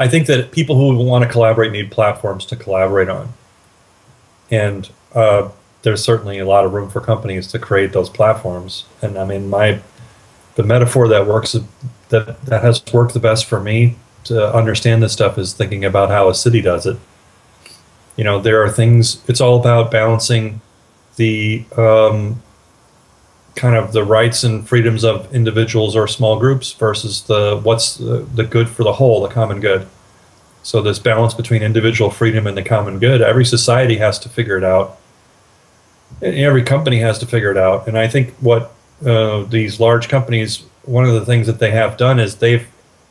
I think that people who want to collaborate need platforms to collaborate on, and uh, there's certainly a lot of room for companies to create those platforms. And I mean, my the metaphor that works that that has worked the best for me to understand this stuff is thinking about how a city does it. You know, there are things. It's all about balancing the um, kind of the rights and freedoms of individuals or small groups versus the what's the, the good for the whole, the common good. So this balance between individual freedom and the common good, every society has to figure it out. And every company has to figure it out. And I think what uh, these large companies, one of the things that they have done is they've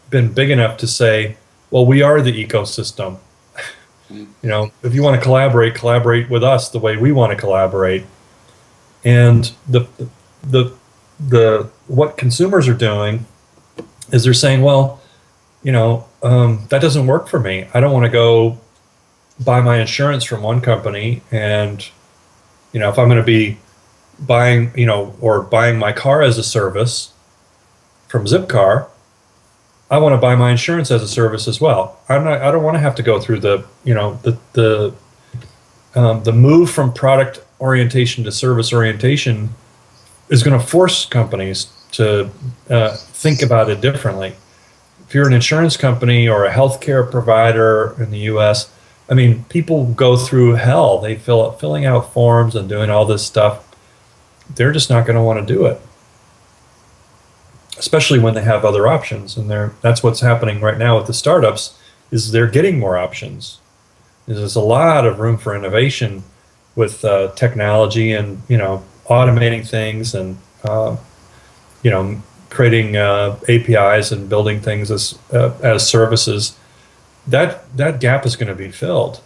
been big enough to say, well, we are the ecosystem. you know, if you want to collaborate, collaborate with us the way we want to collaborate. And the the the what consumers are doing is they're saying, well, you know, um, that doesn't work for me. I don't want to go buy my insurance from one company, and you know, if I'm going to be buying, you know, or buying my car as a service from Zipcar, I want to buy my insurance as a service as well. I'm not. I don't want to have to go through the, you know, the the um, the move from product orientation to service orientation is going to force companies to uh, think about it differently. If you're an insurance company or a healthcare provider in the U.S., I mean, people go through hell. They fill out, filling out forms and doing all this stuff. They're just not going to want to do it, especially when they have other options. And they're, that's what's happening right now with the startups is they're getting more options. There's a lot of room for innovation with uh, technology and you know automating things and uh, you know creating uh, APIs and building things as uh, as services, that that gap is going to be filled.